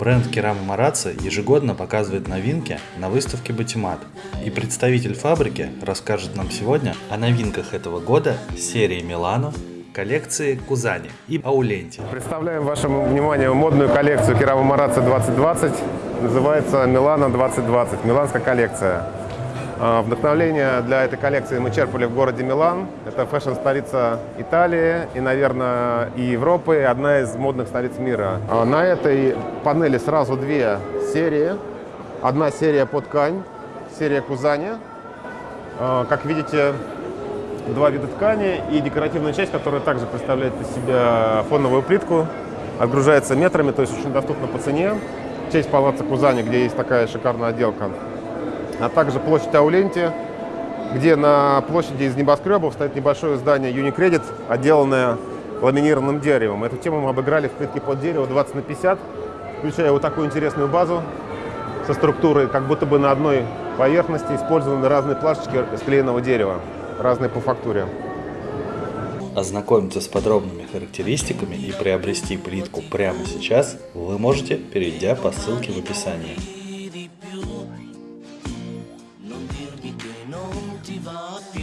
Бренд Керама Марацци ежегодно показывает новинки на выставке Батимат. И представитель фабрики расскажет нам сегодня о новинках этого года серии Милано, коллекции Кузани и Ауленти. Представляем вашему вниманию модную коллекцию Керама Марацци 2020. Называется Милано 2020, миланская коллекция. А, вдохновление для этой коллекции мы черпали в городе Милан. Это фэшн-столица Италии и, наверное, и Европы, и одна из модных столиц мира. А, на этой панели сразу две серии. Одна серия под ткань, серия Кузани. А, как видите, два вида ткани и декоративная часть, которая также представляет из себя фоновую плитку. Отгружается метрами, то есть очень доступна по цене. Честь палаца Кузани, где есть такая шикарная отделка а также площадь Ауленти, где на площади из небоскребов стоит небольшое здание Unicredit, отделанное ламинированным деревом. Эту тему мы обыграли в плитке под дерево 20 на 50, включая вот такую интересную базу со структурой, как будто бы на одной поверхности использованы разные плашечки склеенного дерева, разные по фактуре. Ознакомиться с подробными характеристиками и приобрести плитку прямо сейчас вы можете, перейдя по ссылке в описании. divine fuel.